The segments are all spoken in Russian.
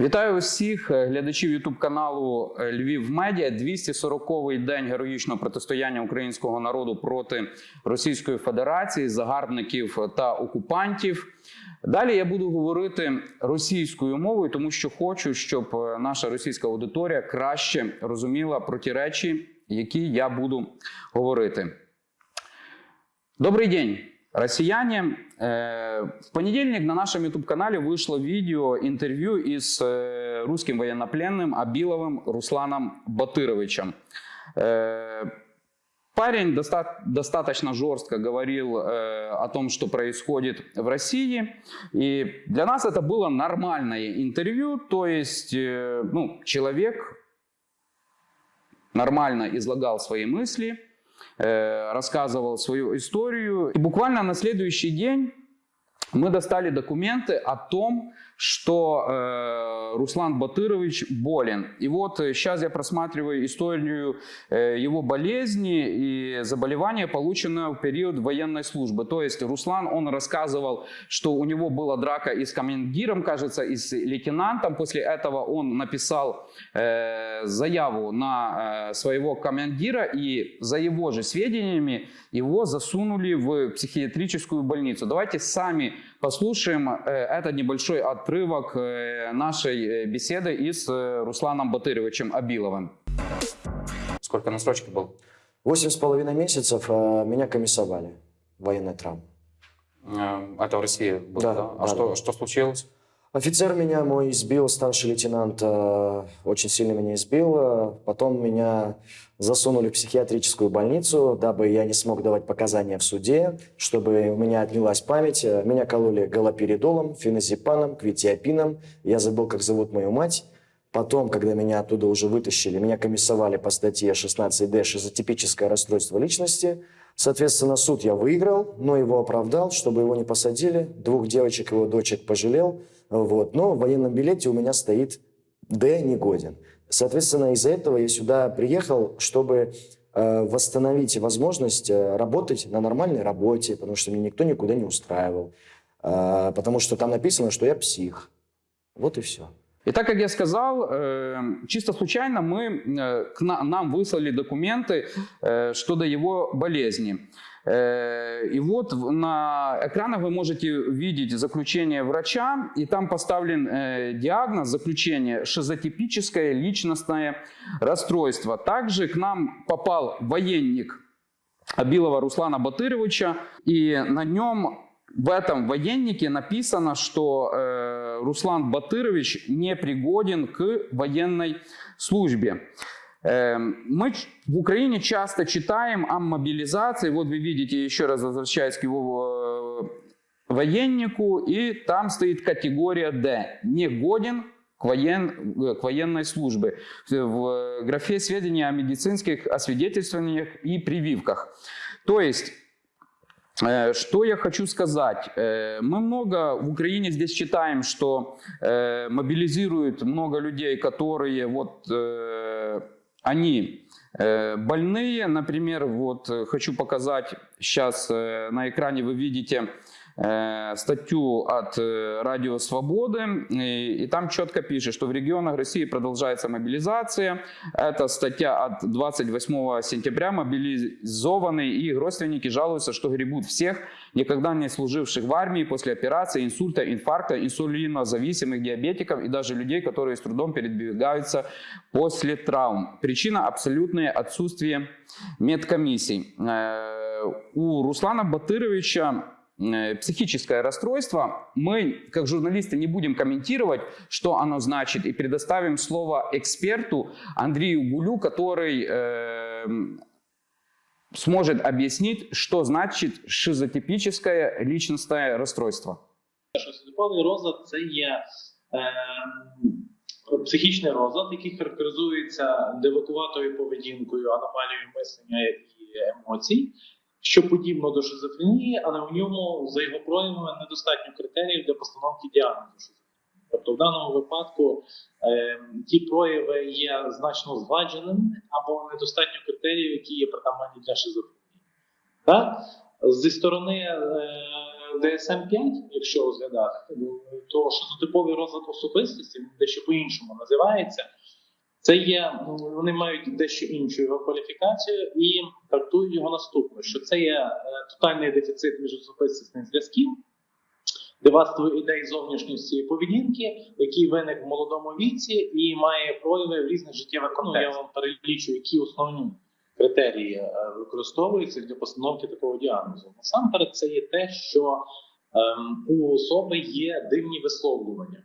Вітаю усіх е, глядачів Ютуб каналу е, Львів Медіа. 240-й день героїчного протистояння українського народу проти Російської Федерації, загарбників та окупантів. Далі я буду говорити російською мовою, тому що хочу, щоб е, наша російська аудиторія краще розуміла про ті речі, які я буду говорити. Добрый день, россияне. Э, В понедельник на нашем YouTube-канале вышло видео интервью и с э, русским военнопленным Абиловым Русланом Батыровичем. Э, Парень доста- достаточно жестко говорил о том, что происходит в России. И для нас это было нормальное интервью. То есть ну, человек нормально излагал свои мысли, рассказывал свою историю. И буквально на следующий день мы достали документы о том, что э, Руслан Батырович болен. И вот сейчас я просматриваю историю э, его болезни и заболевания, полученного в период военной службы. То есть Руслан, он рассказывал, что у него была драка и с командиром, кажется, и с лейтенантом. После этого он написал э, заяву на э, своего командира, и за его же сведениями его засунули в психиатрическую больницу. Давайте сами послушаем э, этот небольшой отрывок э, нашей э, беседы и с э, Русланом Батыровичем Абиловым. Сколько на срочке был? Восемь с половиной месяцев э, меня комиссовали. Военная травма. Это в России было, Да, да? да, А что, да. что случилось? Офицер меня мой избил, старший лейтенант э, очень сильно меня избил. Э, Потом меня засунули в психиатрическую больницу, дабы я не смог давать показания в суде, чтобы у меня отнялась память. Э, Меня кололи галоперидолом, феназепаном, квитиопином. Я забыл, как зовут мою мать. Потом, когда меня оттуда уже вытащили, меня комиссовали по статье 16D «Шизотипическое расстройство личности». Соответственно, суд я выиграл, но его оправдал, чтобы его не посадили. Двух девочек, его дочек пожалел. Вот. Но в военном билете у меня стоит «Д негоден». Соответственно, из-за этого я сюда приехал, чтобы э, восстановить возможность э, работать на нормальной работе, потому что меня никто никуда не устраивал. Э, потому что там написано, что я псих. Вот и все. И так как я сказал, чисто случайно мы, к на- нам выслали документы что до его болезни. Э, И вот на экранах вы можете видеть заключение врача, и там поставлен э, диагноз, заключение шизотипическое личностное расстройство. Также к нам попал военник Абилова Руслана Батыровича, и на нем в этом военнике написано, что э, Руслан Батырович не пригоден к военной службе. Э, мы в Украине часто читаем о мобилизации. Вот вы видите, еще раз возвращаясь к его э, военнику, и там стоит категория D. Не годен к, воен- э, к военной службе. В графе сведения о медицинских освидетельствованиях и прививках. То есть Э, Что я хочу сказать? Мы много в Украине здесь читаем, что мобилизируют много людей, которые вот они э, больные. Например, вот э, хочу показать сейчас э, на экране вы видите статью от э, Радио Свободы, и, там четко пишет, что в регионах России продолжается мобилизация. Это статья от 28 сентября. Мобилизованные и их родственники жалуются, что гребут всех, никогда не служивших в армии после операции, инсульта, инфаркта, инсулинозависимых диабетиков и даже людей, которые с трудом передвигаются после травм. Причина – абсолютное отсутствие медкомиссий. Э, У Руслана Батыровича э, психическое расстройство. Мы, как журналисты, не будем комментировать, что оно значит, и предоставим слово эксперту Андрею Гулю, который э, сможет объяснить, что значит шизотипическое личностное расстройство. Шизотиповий розлад це є е, психічний розлад, який характеризується девакуватою поведінкою, аномалією мислення і емоцій, що подібно до шизофренії, але у ньому за його проявами недостатньо критеріїв для постановки діагнозу шизофренії. Тобто в даному випадку е, ті прояви є значно згладженими або недостатньо критеріїв, які є притаманні для шизофренії. Так? Зі сторони е, DSM-5, якщо розглядати, то шизотиповий розлад особистості дещо по-іншому називається. Це є, вони мають дещо іншу його кваліфікацію і трактують його наступно: що це є е, тотальний дефіцит міжособистісних зв'язків, дивацтво ідей зовнішньості і поведінки, який виник в молодому віці і має прояви в різних життєвих контекстах. Я вам перелічу, які основні критерії е, використовуються для постановки такого діагнозу. Насамперед, це є те, що ем, у особи є дивні висловлювання.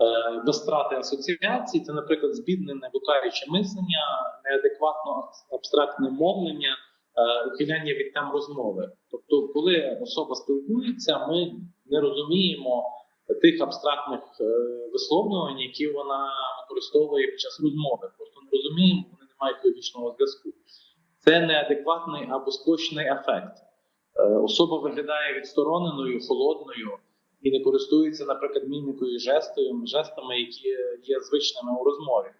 Е, Без страти асоціації, це, наприклад, збіднене блукаюче мислення, неадекватно абстрактне мовлення, е, ухиляння від тем розмови. Тобто, коли особа спілкується, ми не розуміємо тих абстрактних е, висловлювань, які вона використовує під час розмови. Просто не розуміємо, вони не мають логічного зв'язку. Це неадекватний або сплощений ефект. Особа виглядає відстороненою, холодною і не користується, наприклад, мімікою і жестою, жестами, які є звичними у розмові.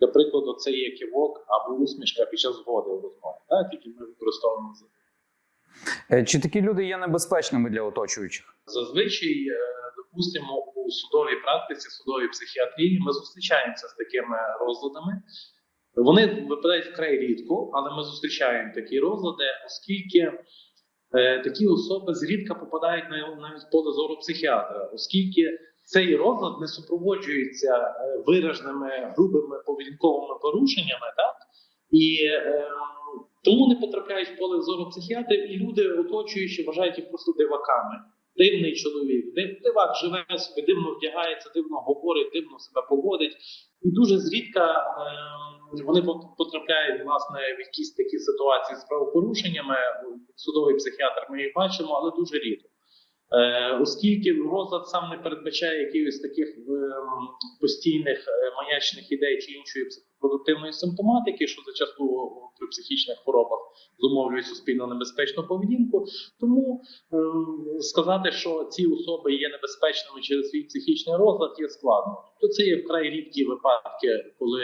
Для прикладу, це є кивок або усмішка під час згоди у розмові, так, які ми використовуємо за Е, Чи такі люди є небезпечними для оточуючих? Зазвичай, е, допустимо, у судовій практиці, судовій психіатрії ми зустрічаємося з такими розладами. Вони випадають вкрай рідко, але ми зустрічаємо такі розлади, оскільки такі особи зрідка попадають на навіть поле зору психіатра, оскільки цей розлад не супроводжується е, вираженими грубими поведінковими порушеннями, так і е, тому не потрапляють в поле зору психіатрів, і люди, оточуючи, вважають їх просто диваками. Дивний чоловік, дивак живе собі, дивно вдягається, дивно говорить, дивно себе поводить. І дуже зрідка е, вони пот- потрапляють власне в якісь такі ситуації з правопорушеннями. Судовий психіатр ми їх бачимо, але дуже рідко. Е, оскільки розлад сам не передбачає якихось таких е, постійних е, маячних ідей чи іншої психопродуктивної симптоматики, що зачасту при психічних хворобах зумовлює суспільно небезпечну поведінку. Тому сказати, що ці особи є небезпечними через свій психічний розлад, є складно. Тобто це є вкрай рідкі випадки, коли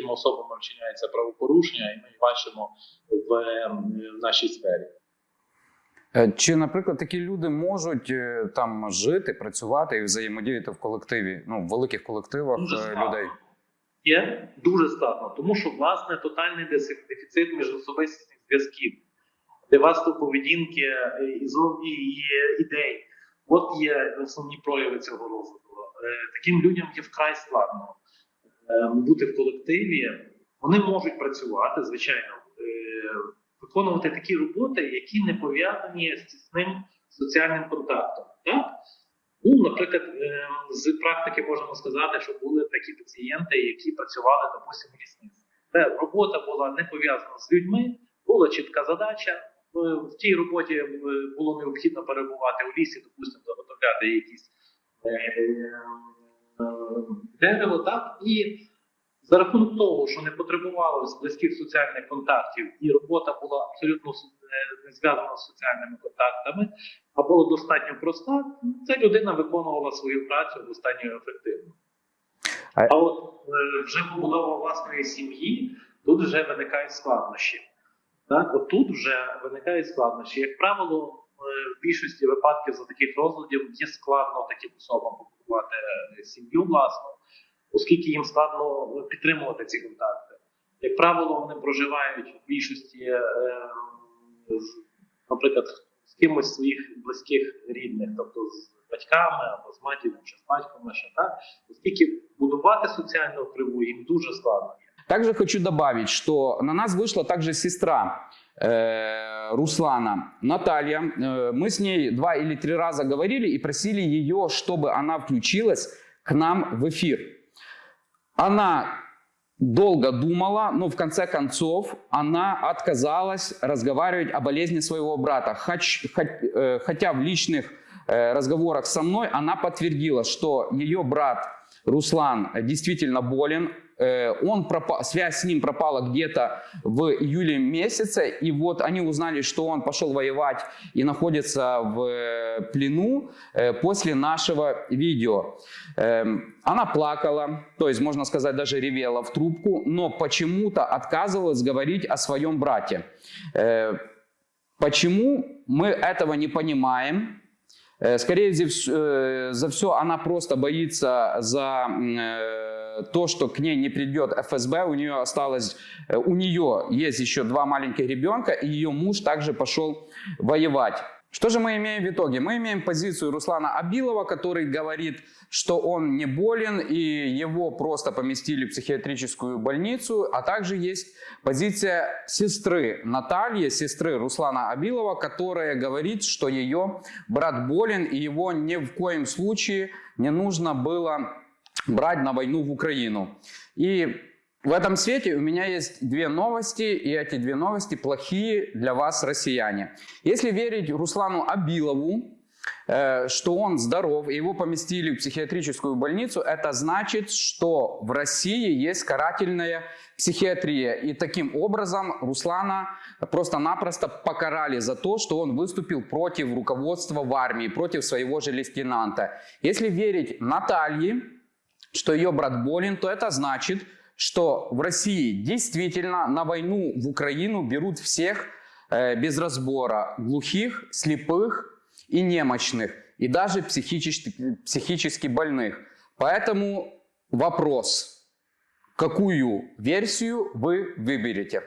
такими особами вчиняється правопорушення, і ми бачимо в, е, в нашій сфері. Е, Чи, наприклад, такі люди можуть е, там жити, працювати і взаємодіяти в колективі, ну в великих колективах Дуже людей? Є дуже складно, тому що власне тотальний дефі- дефіцит міжособистісних зв'язків, девасту поведінки і зовні і ідей. От є основні прояви цього розвитку. Таким людям є вкрай складно бути в колективі. Вони можуть працювати, звичайно, е, виконувати такі роботи, які не пов'язані з тісним соціальним контактом. Так? Ну, наприклад, е, з практики можемо сказати, що були такі пацієнти, які працювали, допустимо, в лісництві. Де робота була не пов'язана з людьми, була чітка задача. Е, В тій роботі е, було необхідно перебувати у лісі, допустимо, заготовляти якісь е, е, дерево, так і за рахунок того, що не потребувалося близьких соціальних контактів, і робота була абсолютно е, не зв'язана з соціальними контактами, а була достатньо проста, ця людина виконувала свою працю достатньо ефективно. А- А от е, вже побудова власної сім'ї, тут вже виникають складнощі. Так, от тут вже виникають складнощі. Як правило, е, в більшості випадків за таких розладів є складно таким особам побудувати сім'ю власну, оскільки їм складно підтримувати ці контакти. Як правило, вони проживають в більшості, е, з- наприклад, з кимось з своїх близьких рідних, тобто з батьками або з матір'ю чи з батьком лише так, оскільки будувати соціальну криву їм дуже складно. Также хочу добавить, что на нас вышла также сестра э, Руслана, Наталья. Э, мы с ней два или три раза говорили и просили ее, чтобы она включилась к нам в эфир. Она долго думала, но в конце концов она отказалась разговаривать о болезни своего брата. Э, хотя в личных э, разговорах со мной она подтвердила, что ее брат Руслан действительно болен. Э, Он пропа- связь с ним пропала где-то в июле месяце, и вот они узнали, что он пошел воевать и находится в э, плену э, после нашего видео. Эм, Она плакала, то есть, можно сказать, даже ревела в трубку, но почему-то отказывалась говорить о своем брате. Почему мы этого не понимаем? Э, Скорее э, за все, она просто боится за э, то, что к ней не придет ФСБ. У нее осталось, у нее есть еще два маленьких ребенка, и ее муж также пошел воевать. Что же мы имеем в итоге? Мы имеем позицию Руслана Абилова, который говорит, что он не болен и его просто поместили в психиатрическую больницу, а также есть позиция сестры Натальи, сестры Руслана Абилова, которая говорит, что ее брат болен и его ни в коем случае не нужно было брать на войну в Украину. И в этом свете у меня есть две новости, и эти две новости плохие для вас, россияне. Если верить Руслану Абилову, э, что он здоров, и его поместили в психиатрическую больницу, это значит, что в России есть карательная психиатрия. И таким образом Руслана просто-напросто покарали за то, что он выступил против руководства в армии, против своего же лейтенанта. Если верить Наталье, что ее брат болен, то это значит, что в России действительно на войну в Украину берут всех э, без разбора. Глухих, слепых и немощных. И даже психически, психически больных. Поэтому вопрос, какую версию вы выберете?